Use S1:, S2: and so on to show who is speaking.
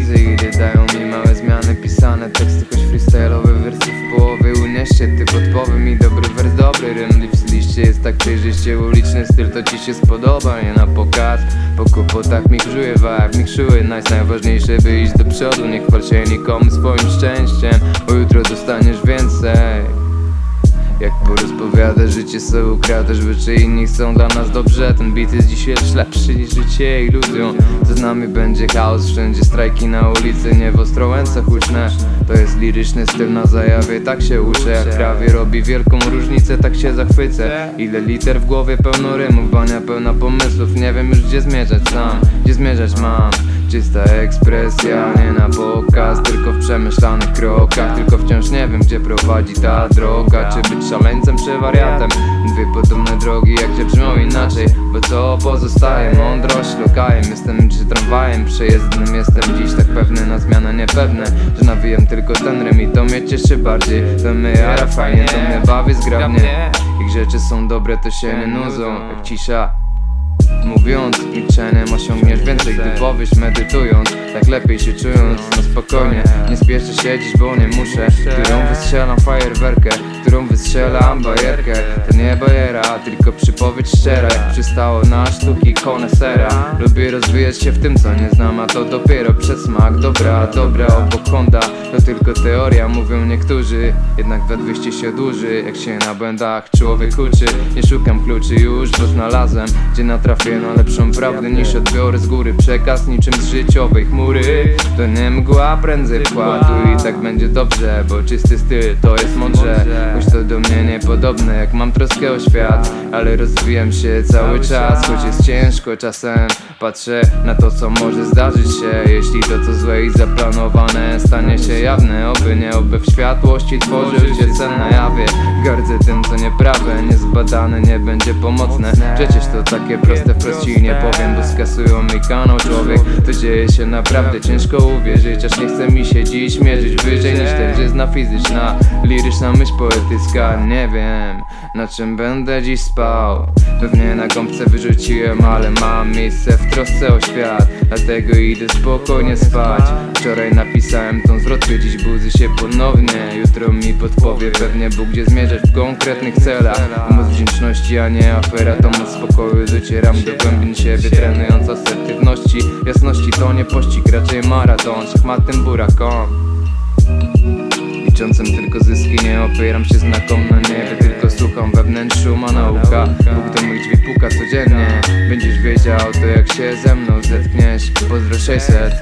S1: widzę ile dają mi małe zmiany. Pisane teksty, choć freestyle'owe wersy w połowie Unieście ty podpowy mi dobry wers, dobry rym. Liście jest tak przejrzyście, uliczny styl to ci się spodoba. Nie na pokaz, po kłopotach mi grzuje vibe Mi krzyły nice, najważniejsze by iść do przodu. Nie chwal się nikomu swoim szczęściem, bo jutro dostaniesz więcej jak porozpowiada życie sobie ukradasz By inni chcą dla nas dobrze? Ten beat jest dzisiaj lepszy niż życie iluzją Za nami będzie chaos, wszędzie strajki na ulicy Nie w Ostrołęce huczne. To jest liryczny styl na zajawie Tak się uczę, jak prawie robi wielką różnicę Tak się zachwycę. Ile liter w głowie pełno rymów Bania pełna pomysłów. Nie wiem już gdzie zmierzać sam Gdzie zmierzać mam Czysta ekspresja, nie na pokaz Tylko w przemyślanych krokach. Tylko wciąż nie wiem gdzie prowadzi ta droga. Czy być szaleńcem czy wariatem? Dwie podobne drogi jak się brzmią inaczej. Bo co pozostaje? Mądrość lokajem Jestem czy tramwajem przejezdnym Jestem. Dziś tak pewny na zmianę niepewne Że nawijam tylko ten rym i to mnie cieszy bardziej. To mnie jara fajnie, to mnie bawi zgrabnie. Jak rzeczy są dobre to się nie nudzą. Jak cisza Mówiąc milczeniem osiągniesz więcej Gdy powiesz medytując. Tak lepiej się czując No spokojnie. Nie spieszę siedzieć, bo nie muszę. Którą wystrzelam fajerwerkę Którą wystrzelam bajerkę. To nie bajera, tylko przypowiedź szczera. Jak przystało na sztuki konesera. Lubię rozwijać się w tym co nie znam A to dopiero przedsmak Dobra, dobra, obok Honda To tylko teoria, mówią niektórzy. Jednak we 200 się dłuży Jak się na błędach człowiek uczy. Nie szukam kluczy już, bo znalazłem Gdzie natrafię na lepszą prawdę niż odbiorę z góry. Przekaz niczym z życiowej chmury To nie mgła, prędzej wkładu I tak będzie dobrze, bo czysty styl to jest mądrze. Choć to do mnie niepodobne, jak mam troskę o świat. Ale rozwijam się cały czas, choć jest ciężko czasem. Patrzę na to co może zdarzyć się. Jeśli to co złe i zaplanowane stanie się jawne Oby nie, oby w światłości tworzył się sen na jawie. Gardzę tym co nieprawe, niezbadane nie będzie pomocne. Przecież to takie proste wprost ci nie powiem Bo skasują mi kanał człowiek. To dzieje się naprawdę ciężko uwierzyć Aż nie chce mi się dziś mierzyć wyżej niż tężyzna fizyczna Liryczna myśl poetycka, nie wiem na czym będę dziś spał? Pewnie na gąbce wyrzuciłem, ale mam miejsce w trosce o świat. Dlatego idę spokojnie spać. Wczoraj napisałem tą zwrotkę, dziś budzę się ponownie. Jutro mi podpowie pewnie Bóg gdzie zmierzać w konkretnych celach. Moc wdzięczności, a nie afera, to moc spokoju. Docieram do głębin siebie, trenując asertywności. Jasności to nie pościg, raczej maraton. Szachmatym burakom Tylko zyski, nie opieram się znakom na niebie Tylko słucham we wnętrzu ma nauka Bóg do moich drzwi puka codziennie. Będziesz wiedział to jak się ze mną zetkniesz. Pozdro 600